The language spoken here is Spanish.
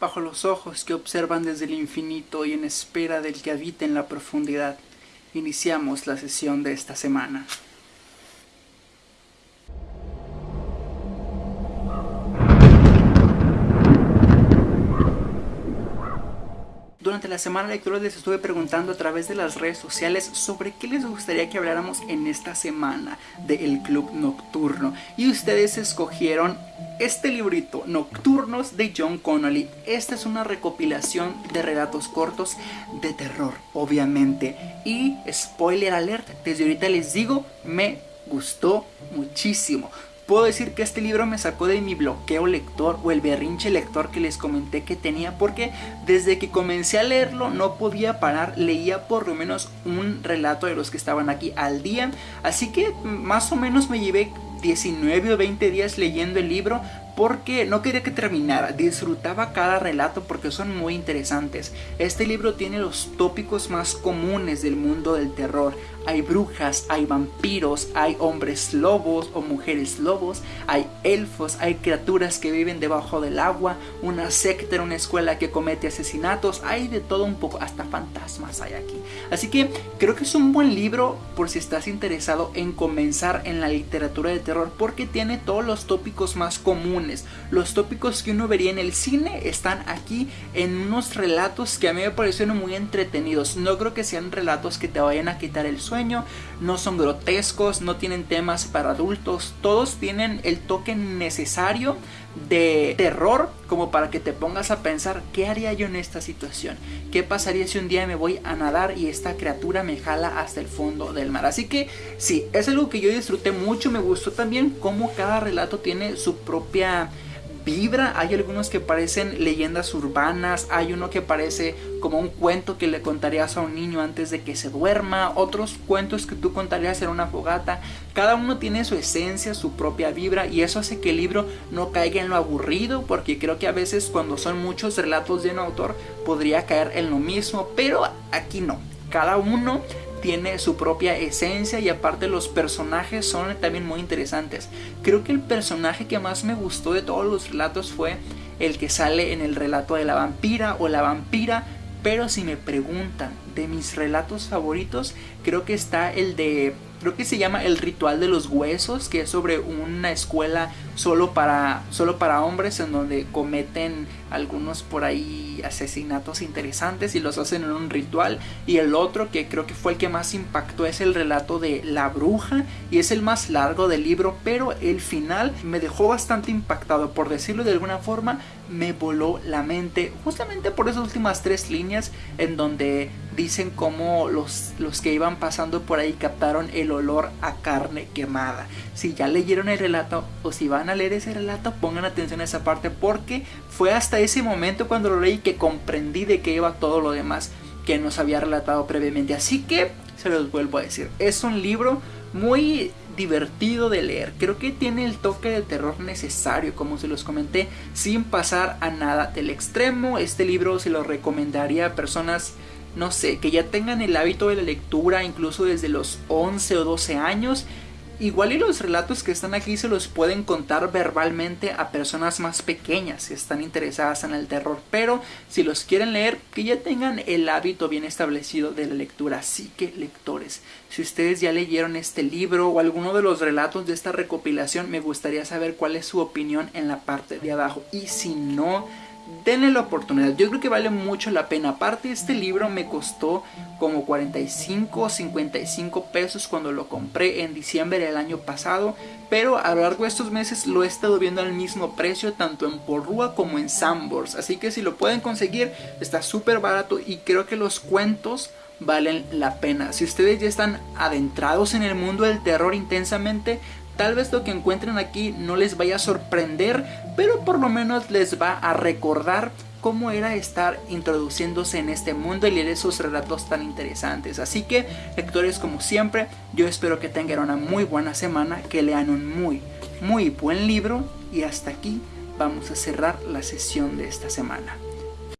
bajo los ojos que observan desde el infinito y en espera del que habita en la profundidad, iniciamos la sesión de esta semana. Durante la semana de lectura les estuve preguntando a través de las redes sociales sobre qué les gustaría que habláramos en esta semana del Club Nocturno. Y ustedes escogieron este librito, Nocturnos de John Connolly. Esta es una recopilación de relatos cortos de terror, obviamente. Y spoiler alert, desde ahorita les digo, me gustó muchísimo. Puedo decir que este libro me sacó de mi bloqueo lector o el berrinche lector que les comenté que tenía porque desde que comencé a leerlo no podía parar, leía por lo menos un relato de los que estaban aquí al día, así que más o menos me llevé 19 o 20 días leyendo el libro porque no quería que terminara, disfrutaba cada relato porque son muy interesantes. Este libro tiene los tópicos más comunes del mundo del terror. Hay brujas, hay vampiros, hay hombres lobos o mujeres lobos, hay elfos, hay criaturas que viven debajo del agua, una secta una escuela que comete asesinatos, hay de todo un poco, hasta fantasmas hay aquí. Así que creo que es un buen libro por si estás interesado en comenzar en la literatura de terror porque tiene todos los tópicos más comunes los tópicos que uno vería en el cine están aquí en unos relatos que a mí me parecieron muy entretenidos. No creo que sean relatos que te vayan a quitar el sueño, no son grotescos, no tienen temas para adultos, todos tienen el toque necesario de terror como para que te pongas a pensar qué haría yo en esta situación, qué pasaría si un día me voy a nadar y esta criatura me jala hasta el fondo del mar. Así que sí, es algo que yo disfruté mucho, me gustó también cómo cada relato tiene su propia vibra, hay algunos que parecen leyendas urbanas, hay uno que parece como un cuento que le contarías a un niño antes de que se duerma, otros cuentos que tú contarías en una fogata, cada uno tiene su esencia, su propia vibra y eso hace que el libro no caiga en lo aburrido porque creo que a veces cuando son muchos relatos de un autor podría caer en lo mismo, pero aquí no, cada uno tiene su propia esencia y aparte los personajes son también muy interesantes. Creo que el personaje que más me gustó de todos los relatos fue el que sale en el relato de la vampira o la vampira, pero si me preguntan de mis relatos favoritos, creo que está el de creo que se llama El ritual de los huesos, que es sobre una escuela solo para, solo para hombres en donde cometen algunos por ahí asesinatos interesantes y los hacen en un ritual. Y el otro que creo que fue el que más impactó es el relato de La bruja y es el más largo del libro, pero el final me dejó bastante impactado, por decirlo de alguna forma, me voló la mente justamente por esas últimas tres líneas en donde dicen cómo los, los que iban pasando por ahí captaron el olor a carne quemada. Si ya leyeron el relato o si leer ese relato, pongan atención a esa parte porque fue hasta ese momento cuando lo leí que comprendí de qué iba todo lo demás que nos había relatado previamente. Así que se los vuelvo a decir, es un libro muy divertido de leer. Creo que tiene el toque de terror necesario, como se los comenté, sin pasar a nada del extremo. Este libro se lo recomendaría a personas no sé, que ya tengan el hábito de la lectura incluso desde los 11 o 12 años. Igual y los relatos que están aquí se los pueden contar verbalmente a personas más pequeñas si están interesadas en el terror, pero si los quieren leer, que ya tengan el hábito bien establecido de la lectura. Así que lectores, si ustedes ya leyeron este libro o alguno de los relatos de esta recopilación, me gustaría saber cuál es su opinión en la parte de abajo. Y si no, denle la oportunidad, yo creo que vale mucho la pena. Aparte este libro me costó como 45 o 55 pesos cuando lo compré en diciembre del año pasado, pero a lo largo de estos meses lo he estado viendo al mismo precio tanto en Porrúa como en Sambors, así que si lo pueden conseguir está súper barato y creo que los cuentos valen la pena. Si ustedes ya están adentrados en el mundo del terror intensamente, Tal vez lo que encuentren aquí no les vaya a sorprender, pero por lo menos les va a recordar cómo era estar introduciéndose en este mundo y leer esos relatos tan interesantes. Así que, lectores, como siempre, yo espero que tengan una muy buena semana, que lean un muy, muy buen libro y hasta aquí vamos a cerrar la sesión de esta semana.